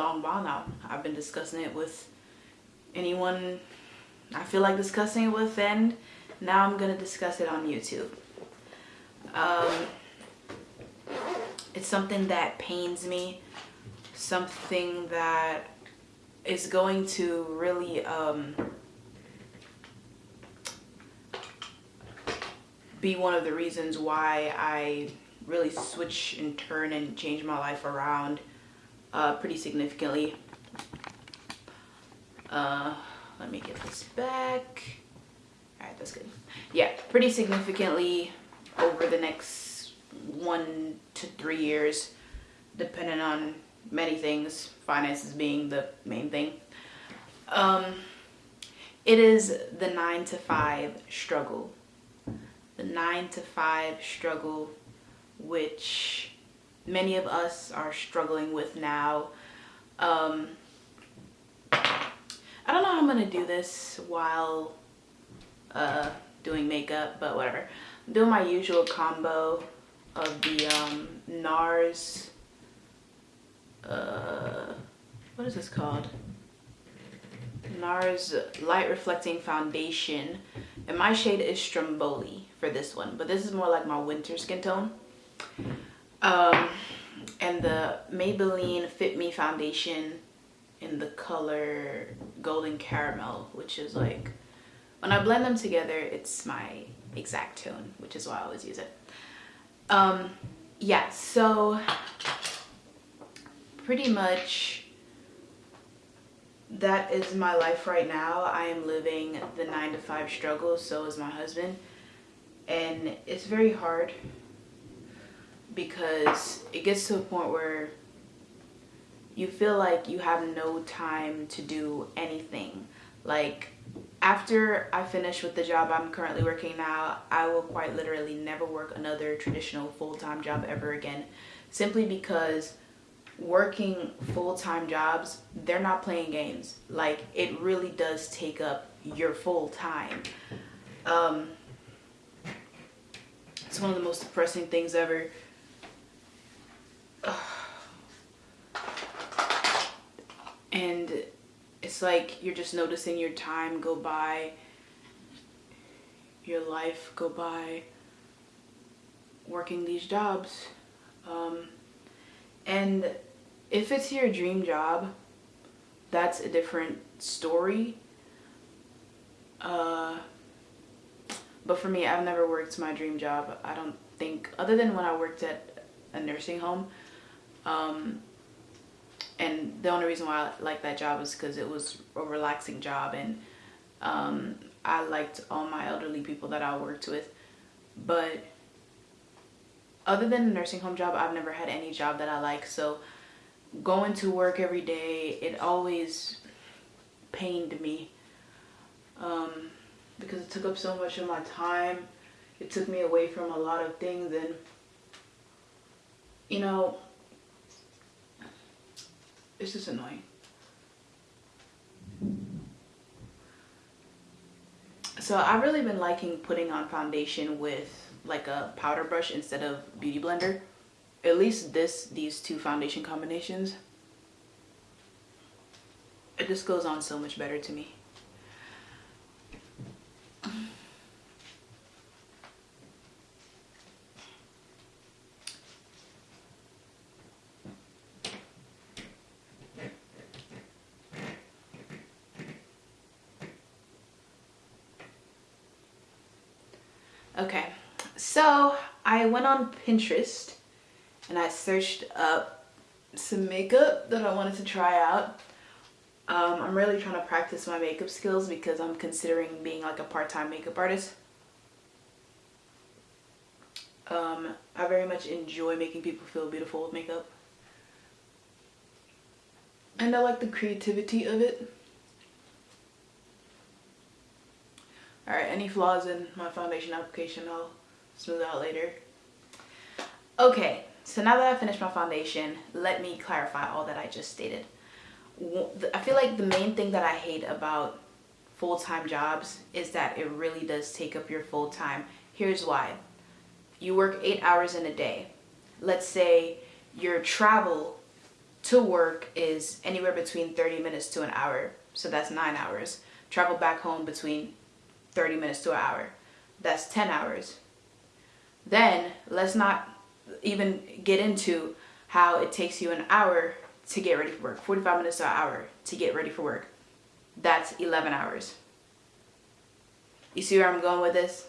long while now. I've been discussing it with anyone I feel like discussing it with and now I'm gonna discuss it on YouTube. Um, it's something that pains me, something that is going to really um, be one of the reasons why I really switch and turn and change my life around uh, pretty significantly. Uh, let me get this back. All right, that's good. Yeah, pretty significantly over the next one to three years, depending on many things, finances being the main thing. Um, it is the nine to five struggle. The nine to five struggle, which many of us are struggling with now. Um, I don't know how I'm gonna do this while uh, doing makeup, but whatever. I'm doing my usual combo of the um, NARS, uh, what is this called? NARS Light Reflecting Foundation. And my shade is Stromboli for this one, but this is more like my winter skin tone. Um, Maybelline Fit Me Foundation in the color Golden Caramel, which is like, when I blend them together, it's my exact tone, which is why I always use it. Um, yeah, so pretty much that is my life right now. I am living the nine to five struggle, so is my husband. And it's very hard because it gets to a point where you feel like you have no time to do anything. Like after I finish with the job I'm currently working now, I will quite literally never work another traditional full-time job ever again. Simply because working full-time jobs, they're not playing games. Like it really does take up your full time. Um, it's one of the most depressing things ever. And it's like you're just noticing your time go by, your life go by working these jobs. Um, and if it's your dream job, that's a different story. Uh, but for me, I've never worked my dream job. I don't think, other than when I worked at a nursing home. Um, and the only reason why I liked that job is because it was a relaxing job and um, I liked all my elderly people that I worked with. But other than a nursing home job, I've never had any job that I like. So going to work every day, it always pained me um, because it took up so much of my time. It took me away from a lot of things and, you know, it's just annoying. So I've really been liking putting on foundation with like a powder brush instead of beauty blender. At least this, these two foundation combinations. It just goes on so much better to me. Okay, so I went on Pinterest and I searched up some makeup that I wanted to try out. Um, I'm really trying to practice my makeup skills because I'm considering being like a part-time makeup artist. Um, I very much enjoy making people feel beautiful with makeup. And I like the creativity of it. Alright, any flaws in my foundation application I'll smooth out later. Okay, so now that I finished my foundation, let me clarify all that I just stated. I feel like the main thing that I hate about full-time jobs is that it really does take up your full time. Here's why. You work eight hours in a day. Let's say your travel to work is anywhere between 30 minutes to an hour. So that's nine hours. Travel back home between 30 minutes to an hour. That's 10 hours. Then let's not even get into how it takes you an hour to get ready for work. 45 minutes to an hour to get ready for work. That's 11 hours. You see where I'm going with this?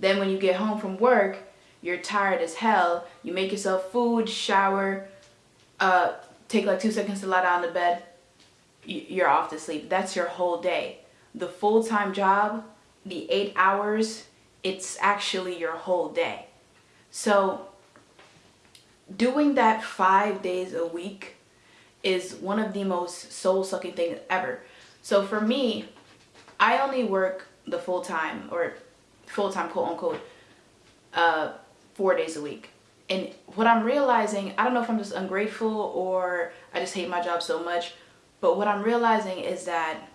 Then when you get home from work, you're tired as hell. You make yourself food, shower, uh, take like two seconds to lie down in the bed. You're off to sleep. That's your whole day. The full-time job the eight hours, it's actually your whole day. So doing that five days a week is one of the most soul-sucking things ever. So for me, I only work the full-time or full-time quote unquote uh, four days a week. And what I'm realizing, I don't know if I'm just ungrateful or I just hate my job so much, but what I'm realizing is that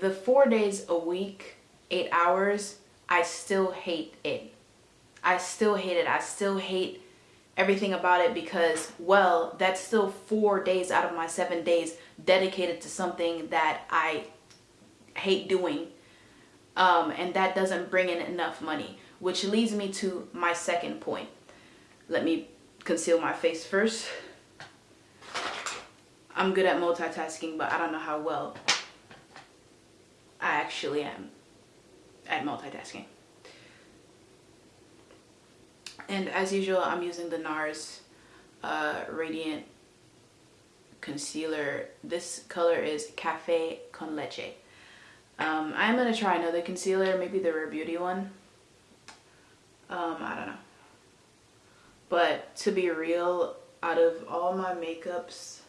the four days a week, eight hours, I still hate it. I still hate it. I still hate everything about it because, well, that's still four days out of my seven days dedicated to something that I hate doing. Um, and that doesn't bring in enough money, which leads me to my second point. Let me conceal my face first. I'm good at multitasking, but I don't know how well. I actually am at multitasking. And as usual, I'm using the NARS uh, Radiant Concealer. This color is Cafe Con Leche. Um, I'm going to try another concealer, maybe the Rare Beauty one. Um, I don't know. But to be real, out of all my makeups,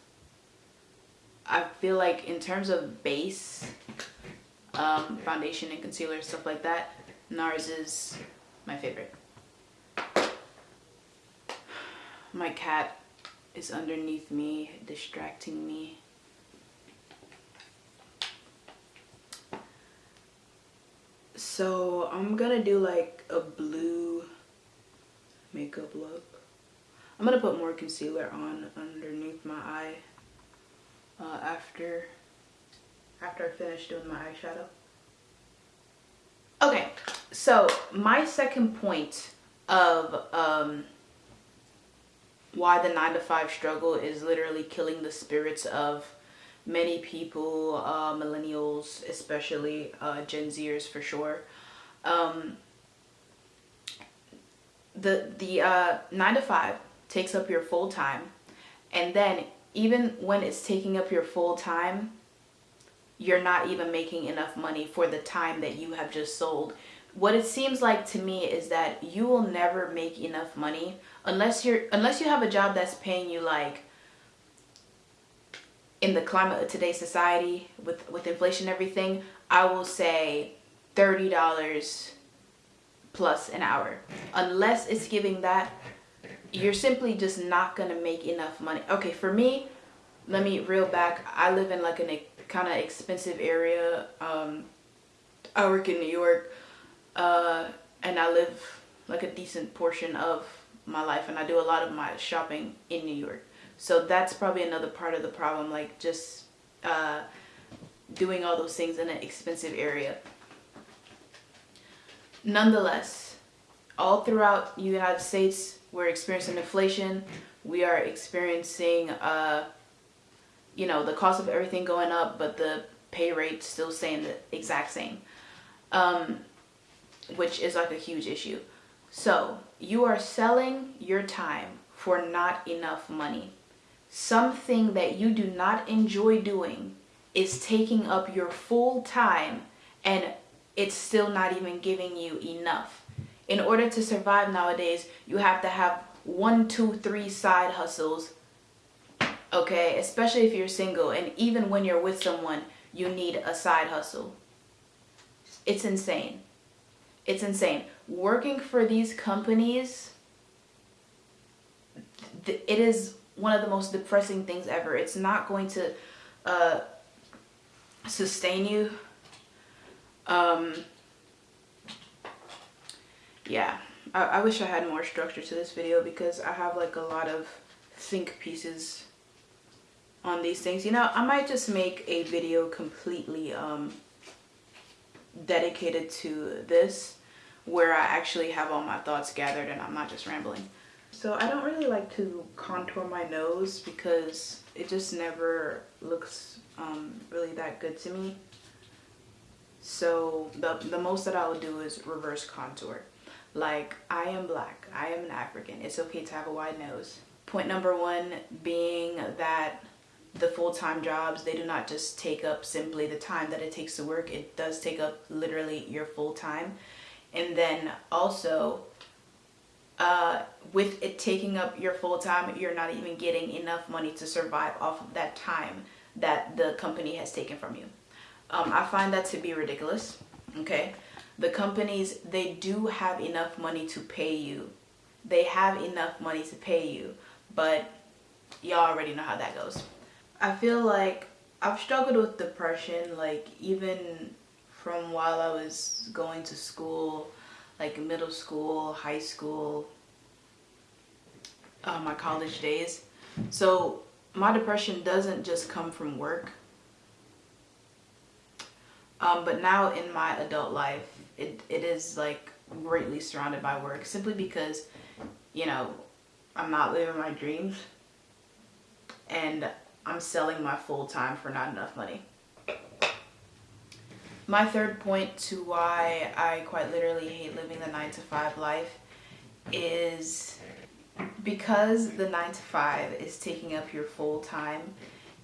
I feel like in terms of base, um, foundation and concealer, stuff like that, NARS is my favorite. My cat is underneath me, distracting me. So I'm gonna do like a blue makeup look. I'm gonna put more concealer on underneath my eye uh, after after I finish doing my eyeshadow. Okay, so my second point of um, why the 9 to 5 struggle is literally killing the spirits of many people, uh, millennials, especially uh, Gen Zers for sure. Um, the the uh, 9 to 5 takes up your full time and then even when it's taking up your full time you're not even making enough money for the time that you have just sold. What it seems like to me is that you will never make enough money unless you're unless you have a job that's paying you like in the climate of today's society with with inflation and everything, I will say $30 plus an hour. Unless it's giving that, you're simply just not going to make enough money. Okay, for me, let me reel back. I live in like an kind of expensive area. Um, I work in New York uh, and I live like a decent portion of my life and I do a lot of my shopping in New York. So that's probably another part of the problem, like just uh, doing all those things in an expensive area. Nonetheless, all throughout the United States, we're experiencing inflation. We are experiencing uh, you know, the cost of everything going up, but the pay rate still staying the exact same. Um, which is like a huge issue. So you are selling your time for not enough money. Something that you do not enjoy doing is taking up your full time and it's still not even giving you enough. In order to survive nowadays, you have to have one, two, three side hustles. Okay, especially if you're single and even when you're with someone, you need a side hustle. It's insane. It's insane. Working for these companies, it is one of the most depressing things ever. It's not going to uh, sustain you. Um, yeah, I, I wish I had more structure to this video because I have like a lot of think pieces on these things. You know, I might just make a video completely um, dedicated to this where I actually have all my thoughts gathered and I'm not just rambling. So I don't really like to contour my nose because it just never looks um, really that good to me. So the, the most that I will do is reverse contour. Like I am black, I am an African, it's okay to have a wide nose. Point number one being that the full-time jobs, they do not just take up simply the time that it takes to work, it does take up literally your full time. And then also uh, with it taking up your full time, you're not even getting enough money to survive off of that time that the company has taken from you. Um, I find that to be ridiculous, okay? The companies, they do have enough money to pay you. They have enough money to pay you, but y'all already know how that goes. I feel like I've struggled with depression, like even from while I was going to school, like middle school, high school, uh, my college days. So my depression doesn't just come from work. Um, but now in my adult life, it, it is like greatly surrounded by work simply because, you know, I'm not living my dreams and I'm selling my full time for not enough money. My third point to why I quite literally hate living the 9 to 5 life is because the 9 to 5 is taking up your full time,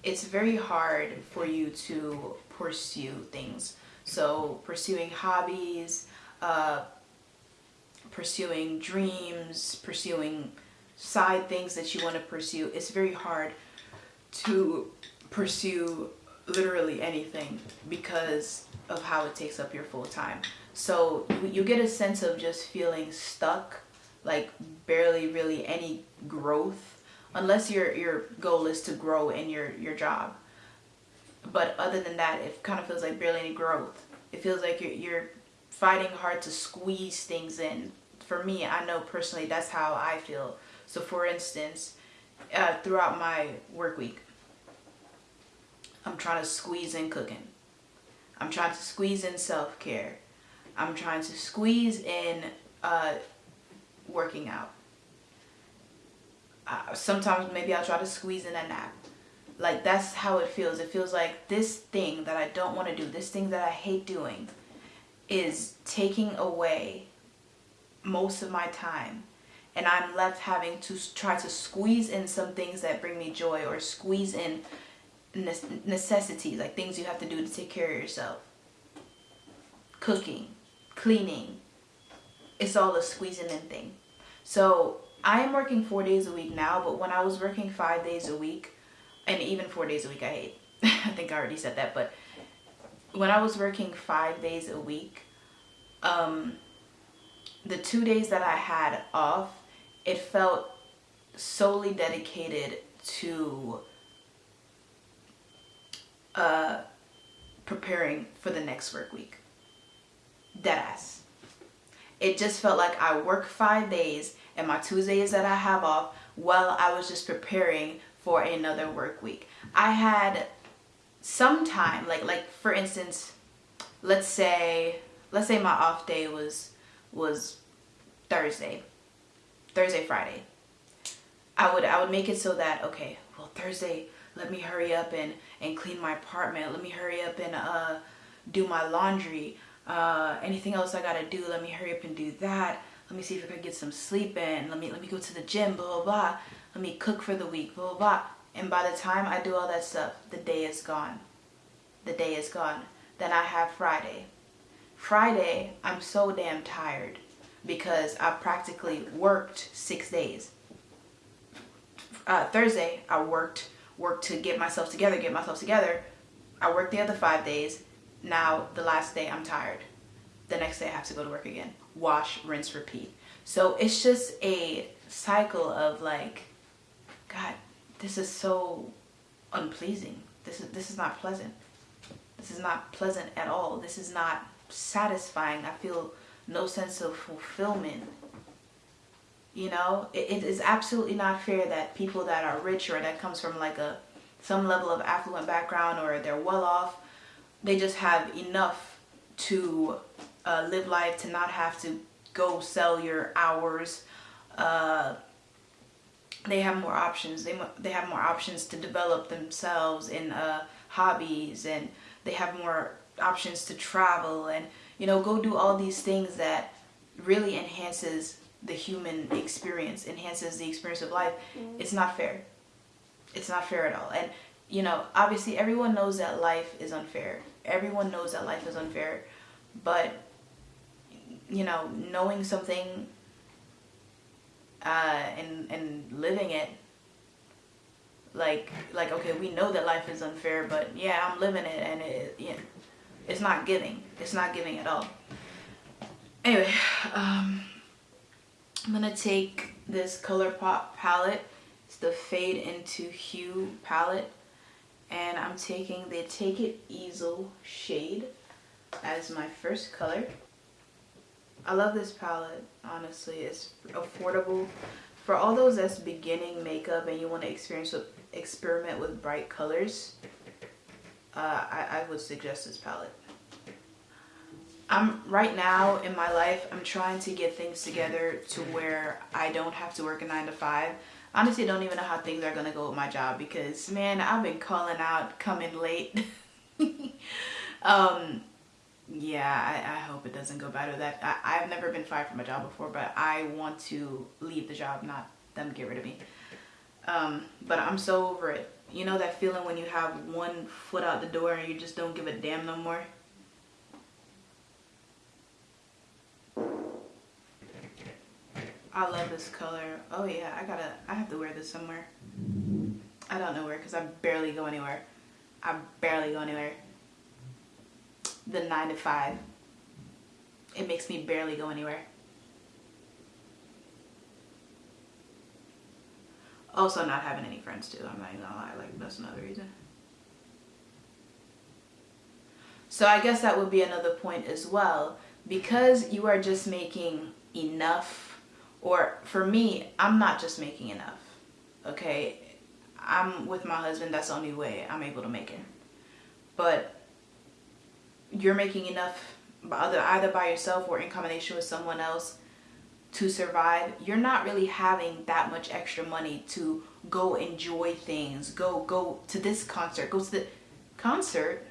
it's very hard for you to pursue things. So pursuing hobbies, uh, pursuing dreams, pursuing side things that you want to pursue, it's very hard to pursue literally anything because of how it takes up your full time. So you get a sense of just feeling stuck, like barely really any growth, unless your your goal is to grow in your your job. But other than that, it kind of feels like barely any growth. It feels like you're you're fighting hard to squeeze things in. For me, I know personally that's how I feel. So for instance, uh, throughout my work week, I'm trying to squeeze in cooking. I'm trying to squeeze in self-care. I'm trying to squeeze in uh, working out. Uh, sometimes maybe I'll try to squeeze in a nap. Like that's how it feels. It feels like this thing that I don't want to do, this thing that I hate doing is taking away most of my time and I'm left having to try to squeeze in some things that bring me joy or squeeze in necessities, like things you have to do to take care of yourself. Cooking, cleaning, it's all a squeezing in thing. So I am working four days a week now, but when I was working five days a week, and even four days a week I hate, I think I already said that, but when I was working five days a week, um, the two days that I had off, it felt solely dedicated to uh, preparing for the next work week. Deadass. It just felt like I work five days and my Tuesdays that I have off while I was just preparing for another work week. I had some time, like like for instance, let's say let's say my off day was was Thursday. Thursday, Friday. I would I would make it so that okay, well Thursday let me hurry up and, and clean my apartment. Let me hurry up and uh, do my laundry. Uh, anything else I gotta do? Let me hurry up and do that. Let me see if I can get some sleep in. Let me let me go to the gym. Blah blah blah. Let me cook for the week. Blah blah blah. And by the time I do all that stuff, the day is gone. The day is gone. Then I have Friday. Friday, I'm so damn tired because I practically worked six days. Uh, Thursday, I worked worked to get myself together, get myself together. I worked the other five days. Now the last day, I'm tired. The next day, I have to go to work again. Wash, rinse, repeat. So it's just a cycle of like, God, this is so unpleasing. This is this is not pleasant. This is not pleasant at all. This is not satisfying. I feel no sense of fulfillment. You know, it, it is absolutely not fair that people that are rich or that comes from like a some level of affluent background or they're well off, they just have enough to uh, live life to not have to go sell your hours. Uh, they have more options. They they have more options to develop themselves in uh, hobbies, and they have more options to travel and you know go do all these things that really enhances the human experience, enhances the experience of life. Mm-hmm. It's not fair. It's not fair at all. And you know, obviously, everyone knows that life is unfair. Everyone knows that life is unfair, but you know, knowing something uh, and and living it like like okay we know that life is unfair but yeah i'm living it and it yeah, it's not giving. It's not giving at all. Anyway um i'm gonna take this ColourPop palette. It's the fade into hue palette. And i'm taking the take it easel shade as my first color. I love this palette, honestly. It's affordable. For all those that's beginning makeup and you want to experience with, experiment with bright colors, uh, I, I would suggest this palette. I'm right now in my life, I'm trying to get things together to where I don't have to work a 9 to 5. Honestly, I don't even know how things are going to go with my job because, man, I've been calling out, coming late. um, yeah, I, I hope it doesn't go bad with that. I, I've never been fired from a job before, but I want to leave the job, not them get rid of me. Um, but I'm so over it. You know that feeling when you have one foot out the door and you just don't give a damn no more? I love this color. Oh yeah, I gotta, I have to wear this somewhere. I don't know where because I barely go anywhere. I barely go anywhere the nine to five. It makes me barely go anywhere. Also not having any friends too, I'm not even gonna lie, like that's another reason. So I guess that would be another point as well. Because you are just making enough, or for me, I'm not just making enough, okay? I'm with my husband, that's the only way I'm able to make it. But you're making enough either either by yourself or in combination with someone else to survive you're not really having that much extra money to go enjoy things go go to this concert go to the concert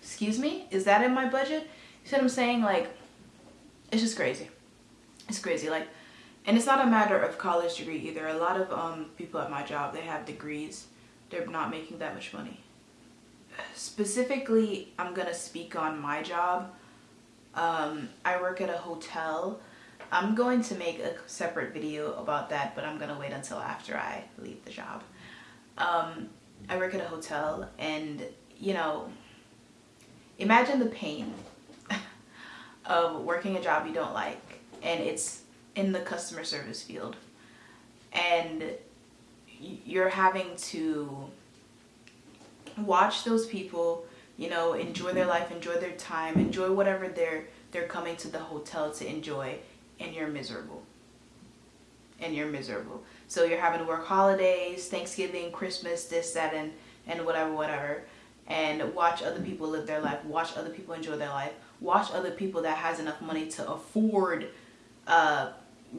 excuse me is that in my budget? You see what i'm saying? Like it's just crazy. It's crazy like and it's not a matter of college degree either. A lot of um people at my job they have degrees. They're not making that much money. Specifically, I'm gonna speak on my job. Um, I work at a hotel. I'm going to make a separate video about that, but I'm gonna wait until after I leave the job. Um, I work at a hotel and, you know, imagine the pain of working a job you don't like and it's in the customer service field and you're having to watch those people you know enjoy their life enjoy their time enjoy whatever they're they're coming to the hotel to enjoy and you're miserable. And you're miserable. So you're having to work holidays thanksgiving christmas this that and and whatever whatever. And watch other people live their life. Watch other people enjoy their life. Watch other people that has enough money to afford uh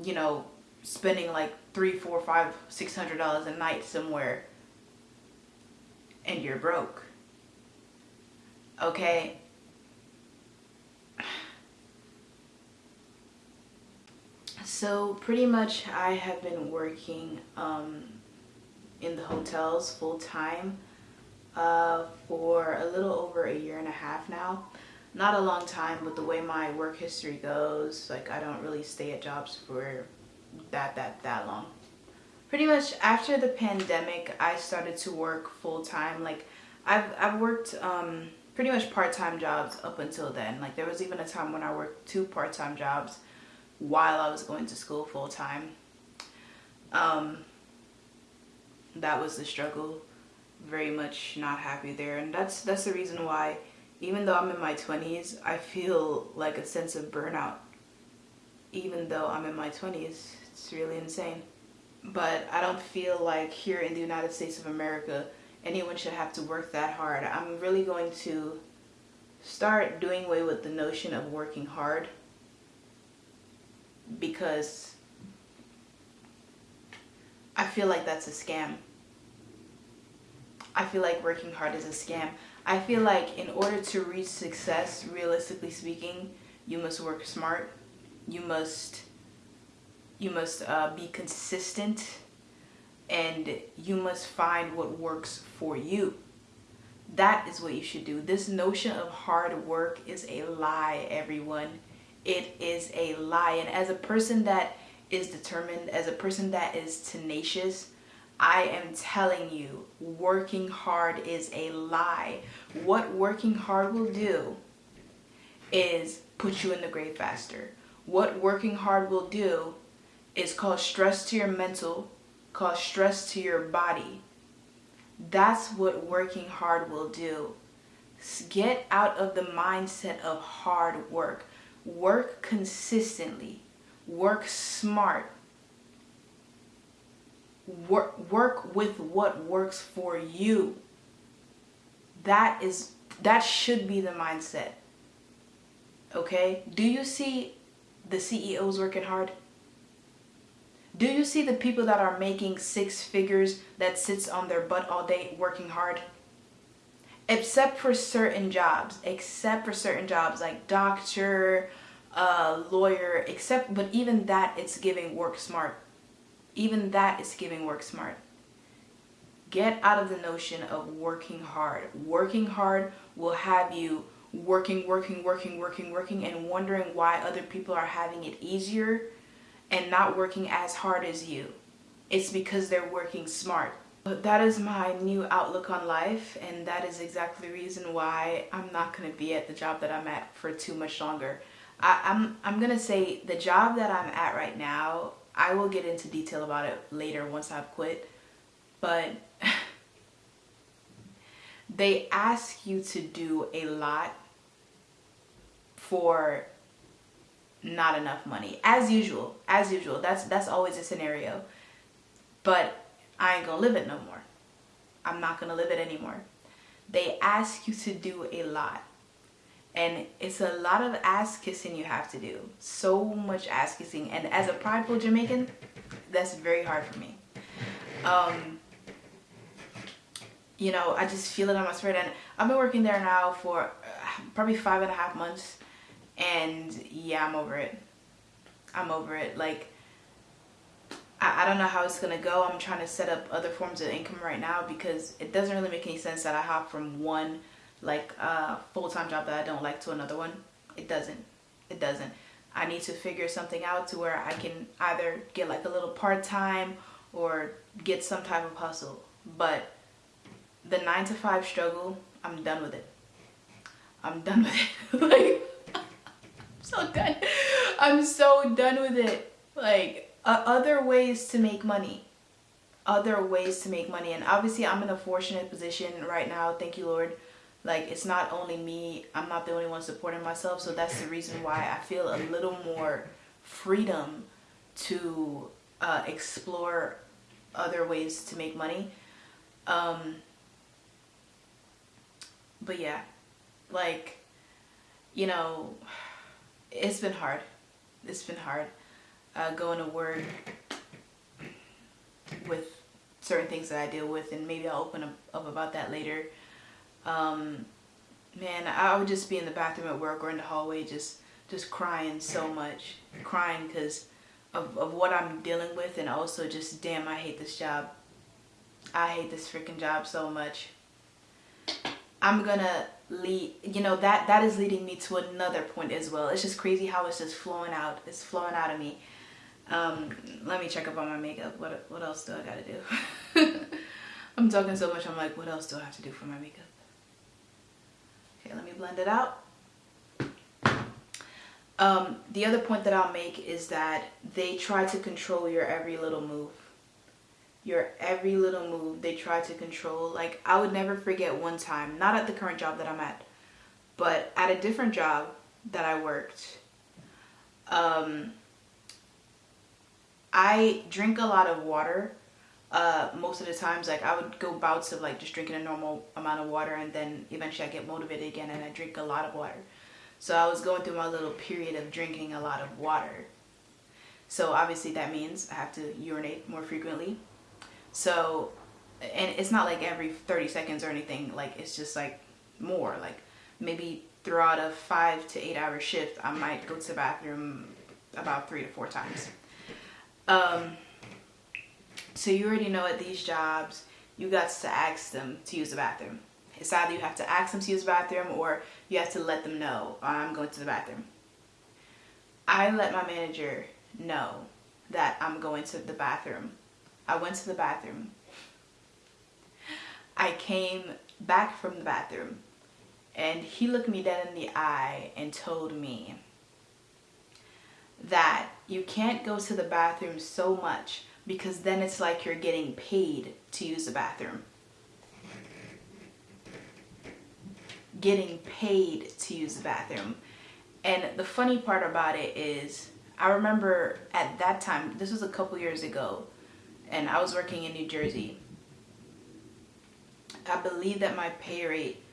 you know spending like three four five six hundred dollars a night somewhere. And you're broke. Okay? So pretty much I have been working um, in the hotels full time uh, for a little over a year and a half now. Not a long time, but the way my work history goes, like I don't really stay at jobs for that, that, that long. Pretty much after the pandemic, I started to work full time. Like I've, I've worked um, pretty much part-time jobs up until then. Like there was even a time when I worked two part-time jobs while I was going to school full time. Um, that was the struggle. Very much not happy there. And that's, that's the reason why, even though I'm in my 20s, I feel like a sense of burnout. Even though I'm in my 20s, it's really insane. But I don't feel like here in the United States of America, anyone should have to work that hard. I'm really going to start doing away with the notion of working hard because I feel like that's a scam. I feel like working hard is a scam. I feel like in order to reach success, realistically speaking, you must work smart. You must you must uh, be consistent and you must find what works for you. That is what you should do. This notion of hard work is a lie, everyone. It is a lie. And as a person that is determined, as a person that is tenacious, I am telling you, working hard is a lie. What working hard will do is put you in the grave faster. What working hard will do is cause stress to your mental, cause stress to your body. That's what working hard will do. Get out of the mindset of hard work. Work consistently. Work smart. Work, work with what works for you. That is that should be the mindset. Okay? Do you see the CEOs working hard? Do you see the people that are making six figures that sits on their butt all day working hard? Except for certain jobs, except for certain jobs like doctor, uh, lawyer, except, but even that it's giving work smart. Even that is giving work smart. Get out of the notion of working hard. Working hard will have you working, working, working, working, working, and wondering why other people are having it easier and not working as hard as you. It's because they're working smart. But that is my new outlook on life and that is exactly the reason why I'm not going to be at the job that I'm at for too much longer. I, I'm, I'm going to say the job that I'm at right now, I will get into detail about it later once I've quit. But they ask you to do a lot for not enough money as usual as usual that's that's always a scenario but I ain't gonna live it no more. I'm not gonna live it anymore. They ask you to do a lot. And it's a lot of ass kissing you have to do. So much ass kissing. And as a prideful Jamaican that's very hard for me. Um you know I just feel it on my spirit. And I've been working there now for uh, probably five and a half months. And yeah i'm over it. I'm over it. Like don't know how it's gonna go. I'm trying to set up other forms of income right now because it doesn't really make any sense that i hop from one like uh, full-time job that i don't like to another one. It doesn't. It doesn't. I need to figure something out to where i can either get like a little part-time or get some type of hustle. But the nine to five struggle i'm done with it. I'm done with it. Like I'm so done. I'm so done with it. Like, uh, other ways to make money. Other ways to make money. And obviously, I'm in a fortunate position right now. Thank you, Lord. Like, it's not only me. I'm not the only one supporting myself. So that's the reason why I feel a little more freedom to uh, explore other ways to make money. Um, but yeah, like, you know it's been hard. It's been hard uh, going to work with certain things that I deal with and maybe I'll open up, up about that later. Um, man, I would just be in the bathroom at work or in the hallway just just crying so much. Crying because of, of what I'm dealing with and also just damn I hate this job. I hate this freaking job so much. I'm gonna lead you know that that is leading me to another point as well. It's just crazy how it's just flowing out. It's flowing out of me. Um, let me check up on my makeup. What what else do I gotta do? I'm talking so much I'm like what else do I have to do for my makeup? Okay, let me blend it out. Um, the other point that I'll make is that they try to control your every little move. Your every little move they try to control. Like I would never forget one time, not at the current job that I'm at, but at a different job that I worked. Um, I drink a lot of water. Uh, most of the times, like I would go bouts of like just drinking a normal amount of water, and then eventually I get motivated again and I drink a lot of water. So I was going through my little period of drinking a lot of water. So obviously that means I have to urinate more frequently. So, and it's not like every 30 seconds or anything, like it's just like more, like maybe throughout a five to eight hour shift, I might go to the bathroom about three to four times. Um, so you already know at these jobs, you got to ask them to use the bathroom. It's either you have to ask them to use the bathroom or you have to let them know I'm going to the bathroom. I let my manager know that I'm going to the bathroom. I went to the bathroom. I came back from the bathroom and he looked me dead in the eye and told me that you can't go to the bathroom so much because then it's like you're getting paid to use the bathroom. getting paid to use the bathroom. And the funny part about it is, I remember at that time, this was a couple years ago, and I was working in New Jersey. I believe that my pay rate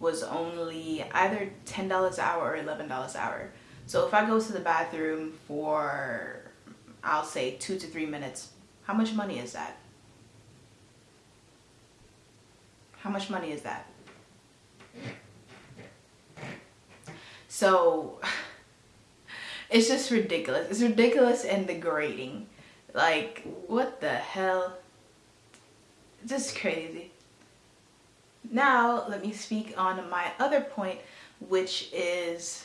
was only either $10 an hour or $11 an hour. So if I go to the bathroom for, I'll say two to three minutes, how much money is that? How much money is that? So it's just ridiculous. It's ridiculous and degrading. Like, what the hell? Just crazy. Now, let me speak on my other point, which is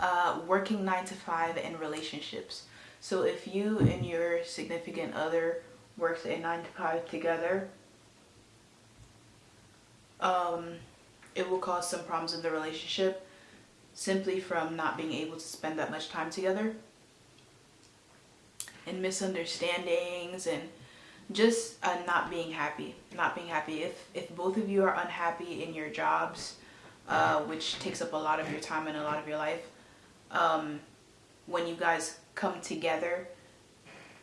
uh, working nine to five in relationships. So if you and your significant other works a nine to five together, um, it will cause some problems in the relationship simply from not being able to spend that much time together and misunderstandings and just uh, not being happy not being happy if if both of you are unhappy in your jobs uh, which takes up a lot of your time and a lot of your life um, when you guys come together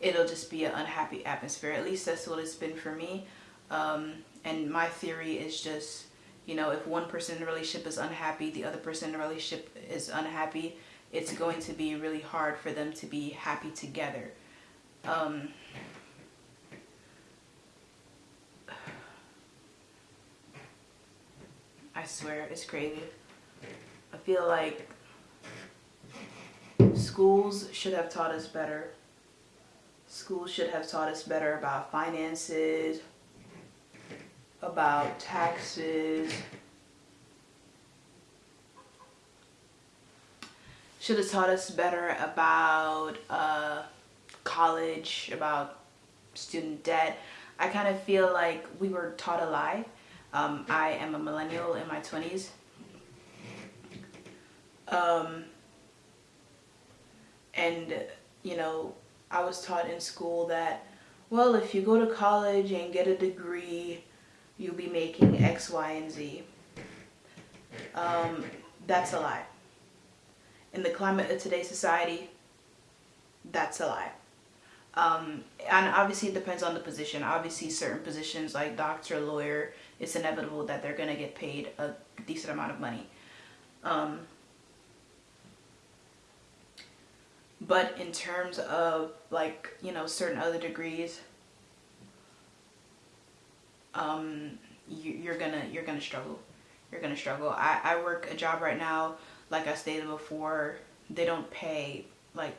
it'll just be an unhappy atmosphere at least that's what it's been for me um, and my theory is just you know, if one person in the relationship is unhappy, the other person in the relationship is unhappy, it's going to be really hard for them to be happy together. Um, I swear, it's crazy. I feel like schools should have taught us better. Schools should have taught us better about finances, about taxes. Should have taught us better about uh, college, about student debt. I kind of feel like we were taught a lie. Um, I am a millennial in my 20s. Um, and, you know, I was taught in school that, well, if you go to college and get a degree, you'll be making X, Y, and Z. Um, that's a lie. In the climate of today's society, that's a lie. Um, and obviously it depends on the position. Obviously certain positions like doctor, lawyer, it's inevitable that they're going to get paid a decent amount of money. Um, but in terms of like, you know, certain other degrees, um, you, are gonna you're gonna struggle. You're gonna struggle. I, I work a job right now, like I stated before, they don't pay like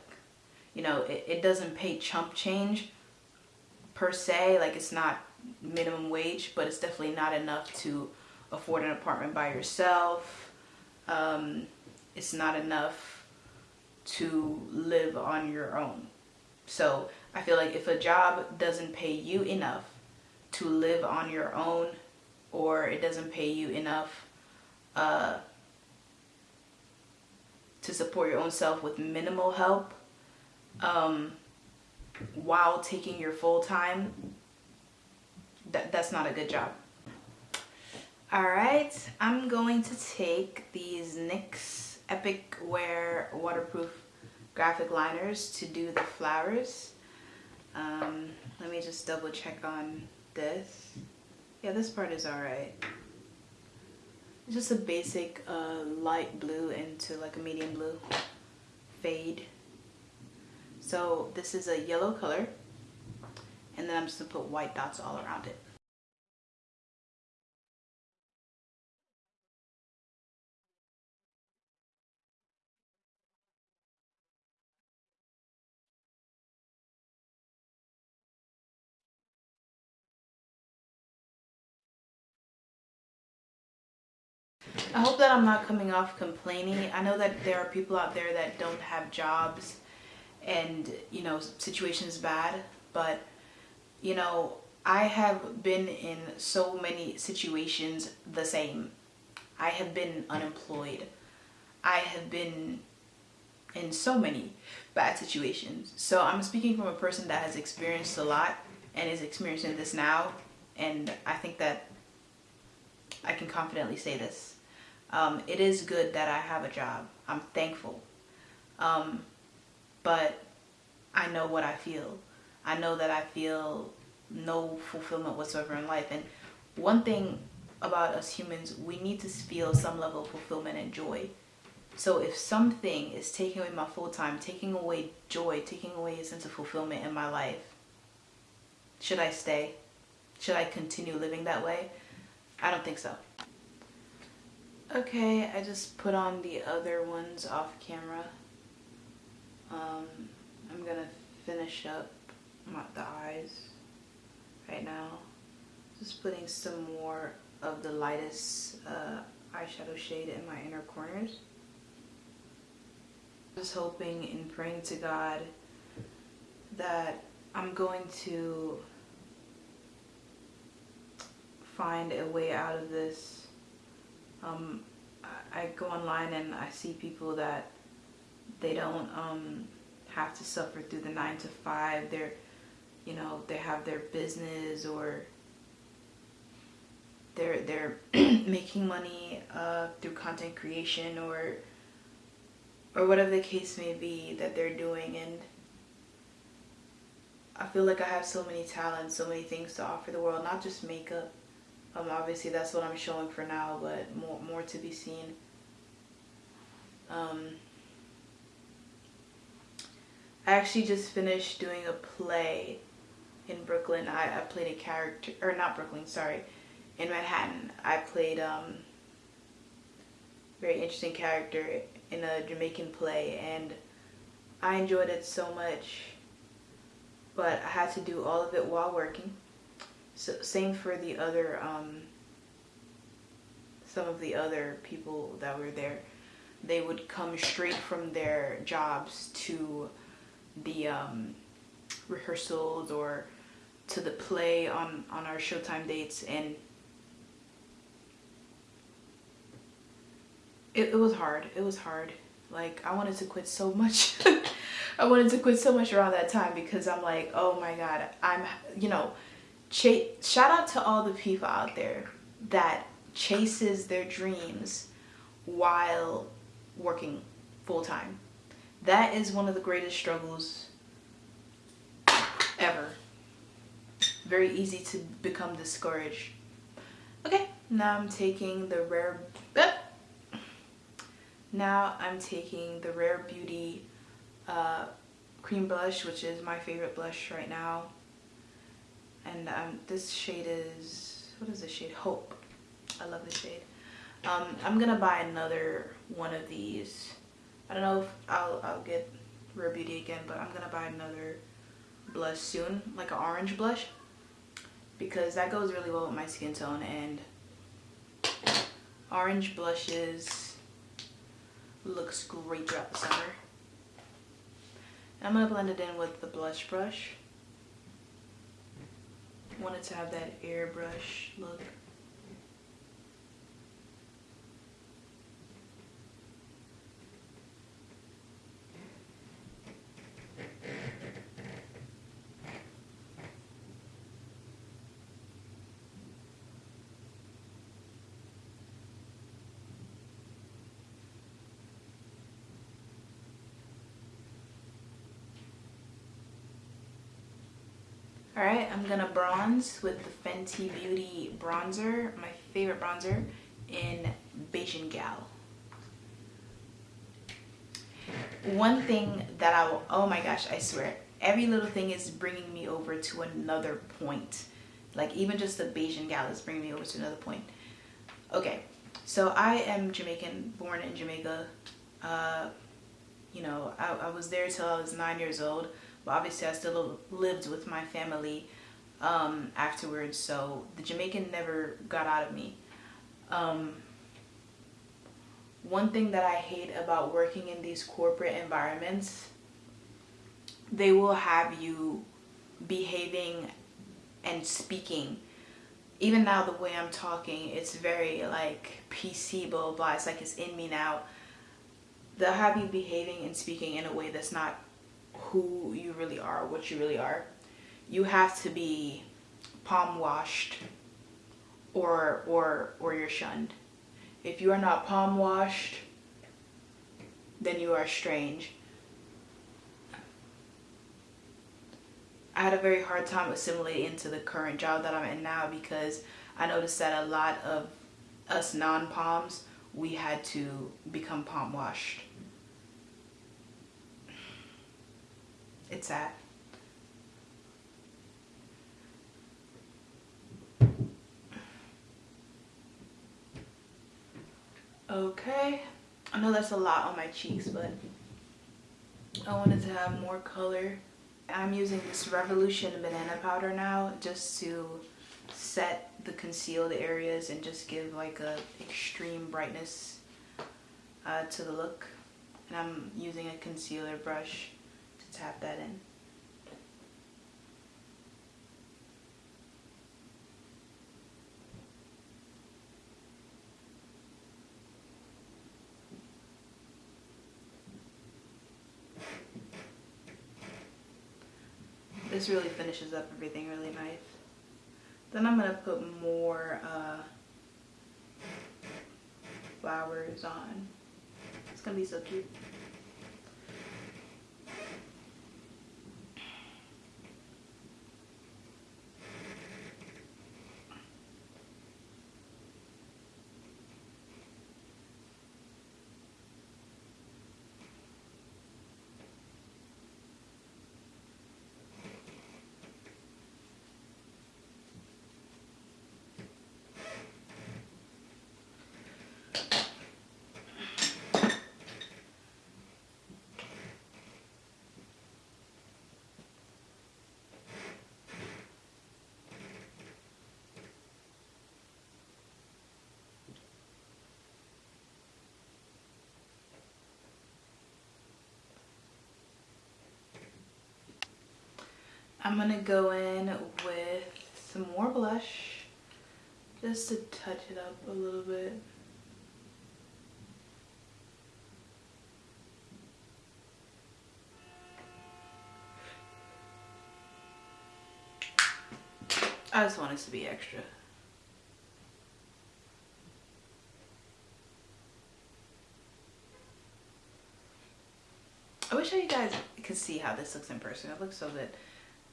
you know, it, it doesn't pay chump change per se. Like it's not minimum wage, but it's definitely not enough to afford an apartment by yourself. Um, it's not enough to live on your own. So I feel like if a job doesn't pay you enough to live on your own or it doesn't pay you enough uh, to support your own self with minimal help um, while taking your full time, that, that's not a good job. All right, I'm going to take these NYX Epic Wear waterproof graphic liners to do the flowers. Um, let me just double check on this. Yeah, this part is all right. It's just a basic uh, light blue into like a medium blue fade. So this is a yellow color and then I'm just gonna put white dots all around it. I hope that I'm not coming off complaining. I know that there are people out there that don't have jobs and, you know, situations bad, but, you know, I have been in so many situations the same. I have been unemployed. I have been in so many bad situations. So I'm speaking from a person that has experienced a lot and is experiencing this now. And I think that I can confidently say this um, it is good that I have a job. I'm thankful. Um, but I know what I feel. I know that I feel no fulfillment whatsoever in life. And one thing about us humans, we need to feel some level of fulfillment and joy. So if something is taking away my full time, taking away joy, taking away a sense of fulfillment in my life, should I stay? Should I continue living that way? I don't think so. Okay, I just put on the other ones off camera. Um, I'm gonna finish up my, the eyes right now. Just putting some more of the lightest uh, eyeshadow shade in my inner corners. Just hoping and praying to God that I'm going to find a way out of this um, I go online and I see people that they don't um, have to suffer through the nine to five. They're, you know, they have their business or they're they're making money uh, through content creation or or whatever the case may be that they're doing and I feel like I have so many talents, so many things to offer the world, not just makeup, um, obviously that's what I'm showing for now, but more, more to be seen. Um, I actually just finished doing a play in Brooklyn. I, I played a character, or not Brooklyn, sorry, in Manhattan. I played um, very interesting character in a Jamaican play and I enjoyed it so much but I had to do all of it while working so same for the other, um, some of the other people that were there. They would come straight from their jobs to the um, rehearsals or to the play on, on our Showtime dates and it, it was hard. It was hard. Like I wanted to quit so much. I wanted to quit so much around that time because I'm like, oh my God, I'm, you know, shout out to all the people out there that chases their dreams while working full-time. That is one of the greatest struggles ever. Very easy to become discouraged. Okay now i'm taking the rare now i'm taking the rare beauty uh, cream blush which is my favorite blush right now and um, this shade is what is this shade? Hope. I love this shade. Um, i'm gonna buy another one of these. I don't know if i'll i'll get Rare Beauty again, but I'm gonna buy another blush soon, like an orange blush, because that goes really well with my skin tone. And orange blushes looks great throughout the summer. I'm gonna blend it in with the blush brush. Wanted to have that airbrush look. Alright, I'm gonna bronze with the Fenty Beauty bronzer, my favorite bronzer, in Bajan Gal. One thing that I will, oh my gosh, I swear, every little thing is bringing me over to another point. Like even just the Bajan Gal is bringing me over to another point. Okay, so I am Jamaican, born in Jamaica. Uh, you know, I, I was there till I was nine years old but obviously I still lived with my family um, afterwards so the Jamaican never got out of me. Um, one thing that I hate about working in these corporate environments, they will have you behaving and speaking even now the way I'm talking it's very like PC blah blah it's like it's in me now they'll have you behaving and speaking in a way that's not who you really are, what you really are, you have to be palm washed or or or you're shunned. If you are not palm washed, then you are strange. I had a very hard time assimilating into the current job that I'm in now because I noticed that a lot of us non-palms, we had to become palm washed. It's sad. Okay, I know that's a lot on my cheeks, but I wanted to have more color. I'm using this Revolution banana powder now just to set the concealed areas and just give like a extreme brightness uh, to the look. And I'm using a concealer brush tap that in. This really finishes up everything really nice. Then I'm going to put more uh, flowers on. It's going to be so cute. I'm gonna go in with some more blush just to touch it up a little bit. I just want it to be extra. I wish you guys could see how this looks in person. It looks so good.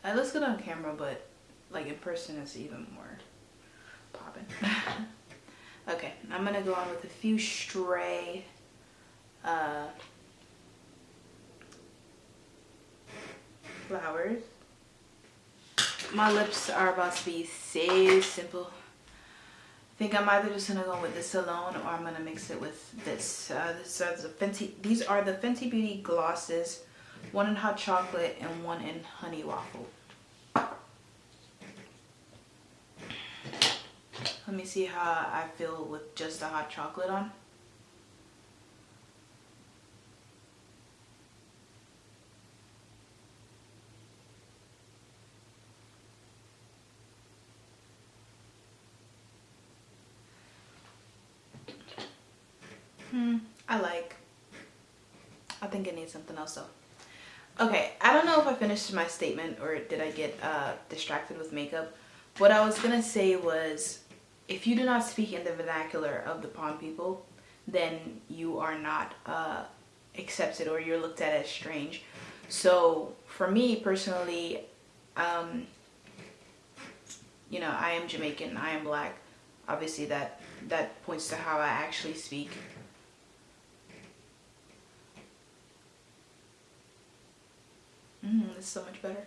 It looks good on camera, but like in person it's even more popping. okay, I'm gonna go on with a few stray uh, flowers. My lips are about to be so simple. I think I'm either just gonna go with this alone or I'm gonna mix it with this. Uh, this are the Fenty. These are the Fenty Beauty glosses one in hot chocolate and one in honey waffle. Let me see how I feel with just the hot chocolate on. I like. I think it needs something else though. Okay, I don't know if I finished my statement or did I get uh, distracted with makeup. What I was gonna say was, if you do not speak in the vernacular of the pond people, then you are not uh, accepted or you're looked at as strange. So for me personally, um, you know, I am Jamaican, I am black. Obviously that, that points to how I actually speak. Mmm, it's so much better.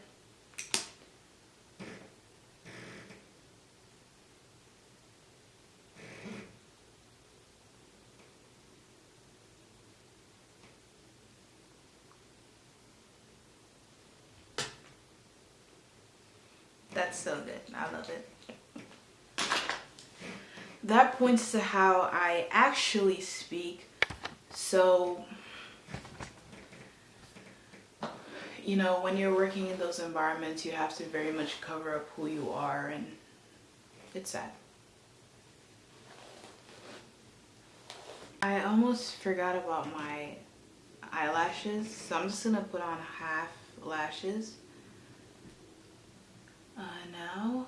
That's so good. I love it. That points to how I actually speak. So you know, when you're working in those environments, you have to very much cover up who you are and it's sad. I almost forgot about my eyelashes, so I'm just gonna put on half lashes. Uh, now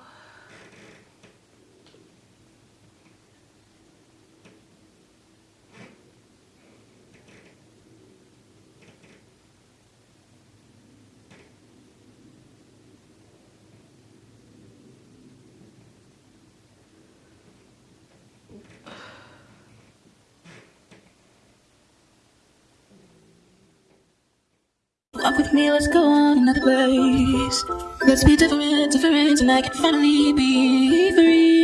Walk with me, let's go on another place. Let's be different, different, and I can finally be free.